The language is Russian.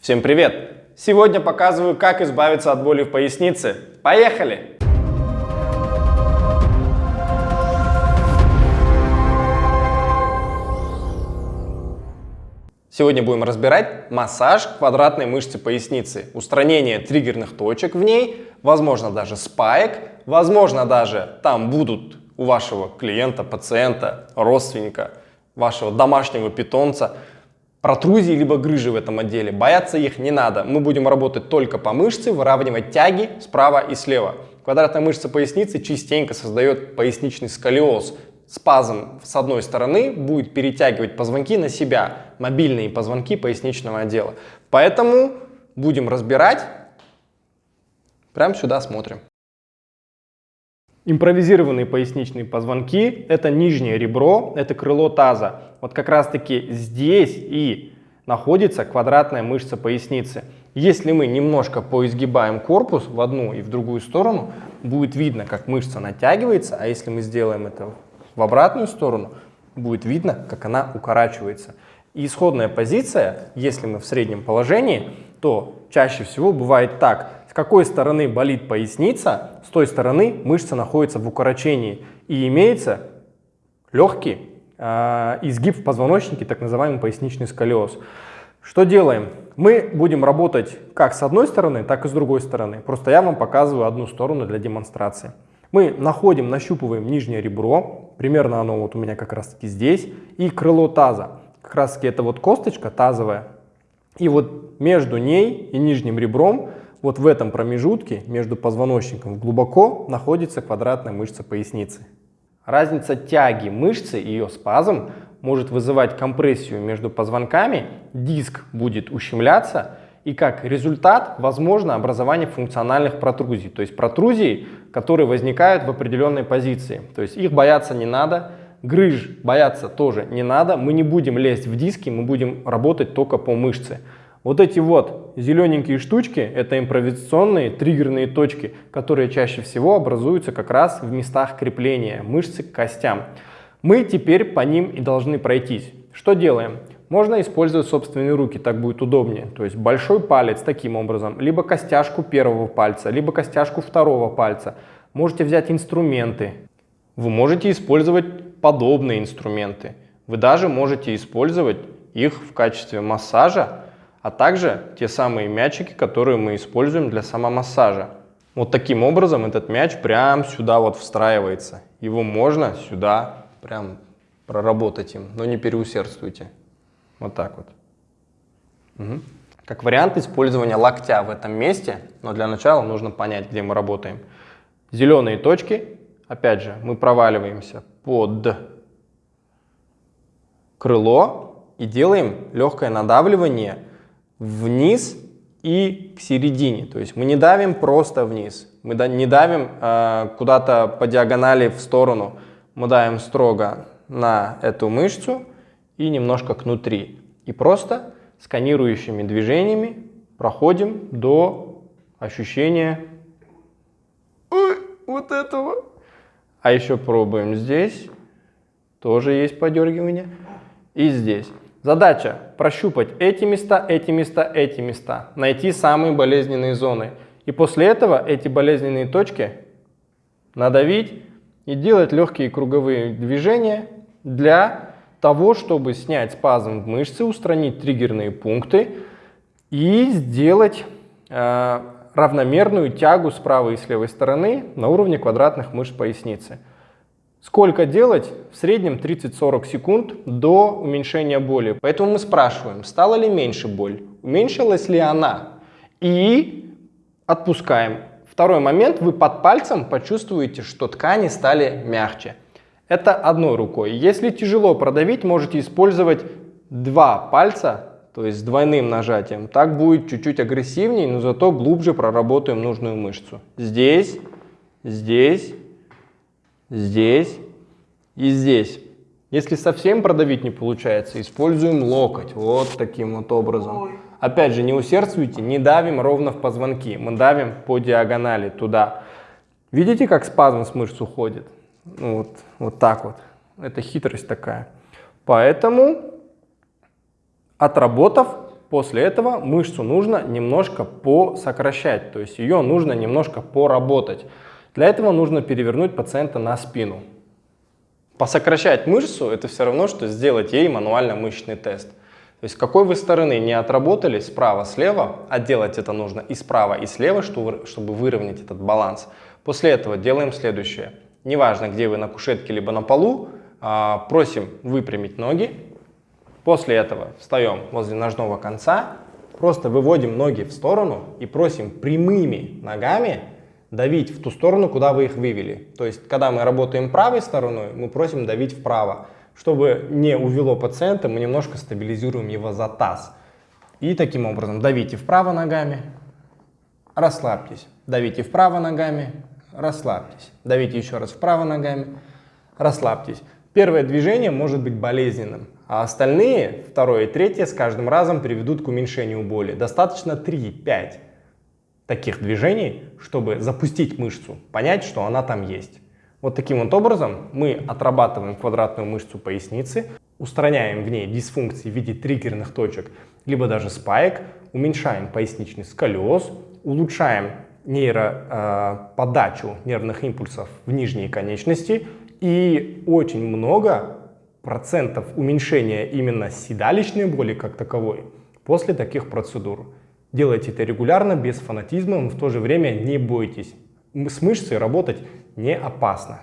Всем привет! Сегодня показываю, как избавиться от боли в пояснице. Поехали! Сегодня будем разбирать массаж квадратной мышцы поясницы, устранение триггерных точек в ней, возможно даже спаек, возможно даже там будут у вашего клиента, пациента, родственника, вашего домашнего питомца протрузии либо грыжи в этом отделе. Бояться их не надо. Мы будем работать только по мышце, выравнивать тяги справа и слева. Квадратная мышца поясницы частенько создает поясничный сколиоз. Спазм с одной стороны будет перетягивать позвонки на себя, мобильные позвонки поясничного отдела. Поэтому будем разбирать. Прямо сюда смотрим. Импровизированные поясничные позвонки – это нижнее ребро, это крыло таза. Вот как раз-таки здесь и находится квадратная мышца поясницы. Если мы немножко поизгибаем корпус в одну и в другую сторону, будет видно, как мышца натягивается, а если мы сделаем это в обратную сторону, будет видно, как она укорачивается. И исходная позиция, если мы в среднем положении, то чаще всего бывает так. С какой стороны болит поясница, с той стороны мышца находится в укорочении и имеется легкий э, изгиб в позвоночнике, так называемый поясничный сколиоз. Что делаем? Мы будем работать как с одной стороны, так и с другой стороны. Просто я вам показываю одну сторону для демонстрации. Мы находим, нащупываем нижнее ребро, примерно оно вот у меня как раз таки здесь, и крыло таза. Как раз таки это вот косточка тазовая. И вот между ней и нижним ребром вот в этом промежутке между позвоночником глубоко находится квадратная мышца поясницы. Разница тяги мышцы и ее спазм может вызывать компрессию между позвонками, диск будет ущемляться, и как результат возможно образование функциональных протрузий, то есть протрузий, которые возникают в определенной позиции. То есть их бояться не надо, грыж бояться тоже не надо, мы не будем лезть в диски, мы будем работать только по мышце. Вот эти вот зелененькие штучки – это импровизационные триггерные точки, которые чаще всего образуются как раз в местах крепления мышцы к костям. Мы теперь по ним и должны пройтись. Что делаем? Можно использовать собственные руки, так будет удобнее. То есть большой палец таким образом, либо костяшку первого пальца, либо костяшку второго пальца. Можете взять инструменты. Вы можете использовать подобные инструменты. Вы даже можете использовать их в качестве массажа а также те самые мячики, которые мы используем для самомассажа. Вот таким образом этот мяч прям сюда вот встраивается. Его можно сюда прям проработать им, но не переусердствуйте. Вот так вот. Угу. Как вариант использования локтя в этом месте, но для начала нужно понять, где мы работаем. Зеленые точки, опять же, мы проваливаемся под крыло и делаем легкое надавливание вниз и к середине. То есть мы не давим просто вниз, мы не давим э, куда-то по диагонали в сторону, мы давим строго на эту мышцу и немножко кнутри. И просто сканирующими движениями проходим до ощущения Ой, вот этого. А еще пробуем здесь, тоже есть подергивание, и здесь. Задача прощупать эти места, эти места, эти места, найти самые болезненные зоны. И после этого эти болезненные точки надавить и делать легкие круговые движения для того, чтобы снять спазм в мышце, устранить триггерные пункты и сделать э, равномерную тягу с правой и с левой стороны на уровне квадратных мышц поясницы. Сколько делать? В среднем 30-40 секунд до уменьшения боли. Поэтому мы спрашиваем, стала ли меньше боль, уменьшилась ли она. И отпускаем. Второй момент, вы под пальцем почувствуете, что ткани стали мягче. Это одной рукой. Если тяжело продавить, можете использовать два пальца, то есть с двойным нажатием. Так будет чуть-чуть агрессивнее, но зато глубже проработаем нужную мышцу. Здесь, здесь здесь и здесь. Если совсем продавить не получается, используем локоть вот таким вот образом. Опять же, не усердствуйте, не давим ровно в позвонки, мы давим по диагонали туда. Видите, как спазм с мышц уходит? Ну, вот, вот так вот. Это хитрость такая. Поэтому, отработав После этого мышцу нужно немножко посокращать, то есть ее нужно немножко поработать. Для этого нужно перевернуть пациента на спину. Посокращать мышцу – это все равно, что сделать ей мануально-мышечный тест. То есть какой вы стороны не отработали, справа-слева, а делать это нужно и справа, и слева, чтобы выровнять этот баланс. После этого делаем следующее. Неважно, где вы на кушетке либо на полу, а, просим выпрямить ноги, После этого встаем возле ножного конца, просто выводим ноги в сторону и просим прямыми ногами давить в ту сторону, куда вы их вывели. То есть, когда мы работаем правой стороной, мы просим давить вправо. Чтобы не увело пациента, мы немножко стабилизируем его за таз. И таким образом давите вправо ногами, расслабьтесь. Давите вправо ногами, расслабьтесь. Давите еще раз вправо ногами, расслабьтесь. Первое движение может быть болезненным, а остальные, второе и третье, с каждым разом приведут к уменьшению боли. Достаточно 3-5 таких движений, чтобы запустить мышцу, понять, что она там есть. Вот таким вот образом мы отрабатываем квадратную мышцу поясницы, устраняем в ней дисфункции в виде триггерных точек, либо даже спаек, уменьшаем поясничный сколиоз, улучшаем нейроподачу э, нервных импульсов в нижние конечности и очень много процентов уменьшения именно седалищной боли как таковой после таких процедур. Делайте это регулярно, без фанатизма, но в то же время не бойтесь. С мышцей работать не опасно.